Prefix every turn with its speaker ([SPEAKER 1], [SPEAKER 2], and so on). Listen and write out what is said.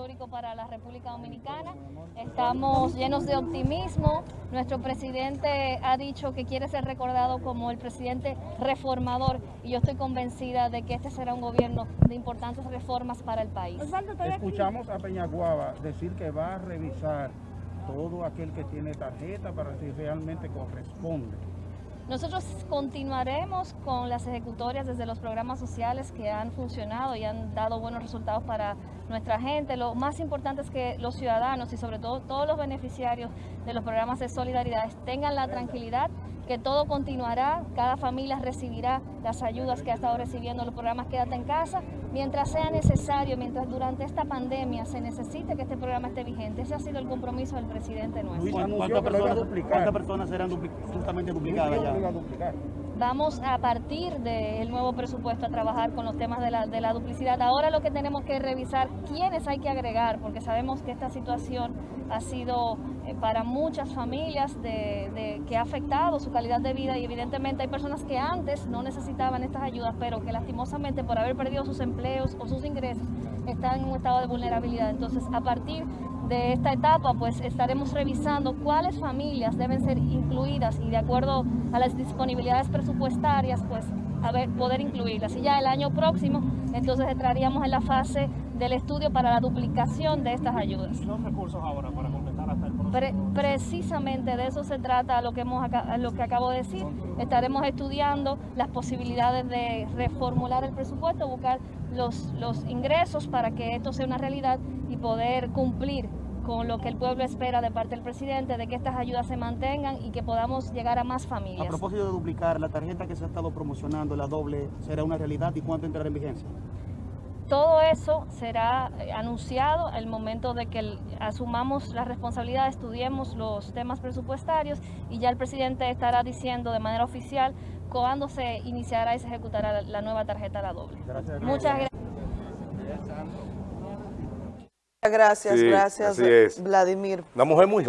[SPEAKER 1] histórico para la República Dominicana. Estamos llenos de optimismo. Nuestro presidente ha dicho que quiere ser recordado como el presidente reformador y yo estoy convencida de que este será un gobierno de importantes reformas para el país.
[SPEAKER 2] Escuchamos a Peñaguaba decir que va a revisar todo aquel que tiene tarjeta para si realmente corresponde.
[SPEAKER 1] Nosotros continuaremos con las ejecutorias desde los programas sociales que han funcionado y han dado buenos resultados para nuestra gente. Lo más importante es que los ciudadanos y sobre todo todos los beneficiarios de los programas de solidaridad tengan la tranquilidad que todo continuará, cada familia recibirá las ayudas que ha estado recibiendo los programas Quédate en casa, mientras sea necesario, mientras durante esta pandemia se necesite que este programa esté vigente. Ese ha sido el compromiso del presidente nuestro.
[SPEAKER 3] ¿Cuántas personas, ¿cuántas personas serán justamente duplicadas ya?
[SPEAKER 1] Vamos a partir del nuevo presupuesto a trabajar con los temas de la, de la duplicidad. Ahora lo que tenemos que revisar quiénes hay que agregar, porque sabemos que esta situación ha sido eh, para muchas familias de, que ha afectado su calidad de vida y evidentemente hay personas que antes no necesitaban estas ayudas, pero que lastimosamente por haber perdido sus empleos o sus ingresos están en un estado de vulnerabilidad. Entonces, a partir de esta etapa, pues estaremos revisando cuáles familias deben ser incluidas y de acuerdo a las disponibilidades presupuestarias, pues a ver, poder incluirlas. Y ya el año próximo, entonces entraríamos en la fase del estudio para la duplicación de estas ayudas.
[SPEAKER 3] los recursos ahora para completar hasta el
[SPEAKER 1] próximo? precisamente de eso se trata lo que, hemos, lo que acabo de decir. Estaremos estudiando las posibilidades de reformular el presupuesto, buscar los, los ingresos para que esto sea una realidad y poder cumplir con lo que el pueblo espera de parte del presidente, de que estas ayudas se mantengan y que podamos llegar a más familias.
[SPEAKER 3] A propósito de duplicar, la tarjeta que se ha estado promocionando, la doble, ¿será una realidad y cuánto entrará en vigencia?
[SPEAKER 1] Todo eso será eh, anunciado al momento de que asumamos la responsabilidad, estudiemos los temas presupuestarios y ya el presidente estará diciendo de manera oficial cuándo se iniciará y se ejecutará la nueva tarjeta la doble.
[SPEAKER 3] Gracias.
[SPEAKER 1] Muchas gracias.
[SPEAKER 4] Gracias,
[SPEAKER 5] Sí,
[SPEAKER 4] gracias,
[SPEAKER 5] así es.
[SPEAKER 4] Vladimir.
[SPEAKER 5] Una mujer muy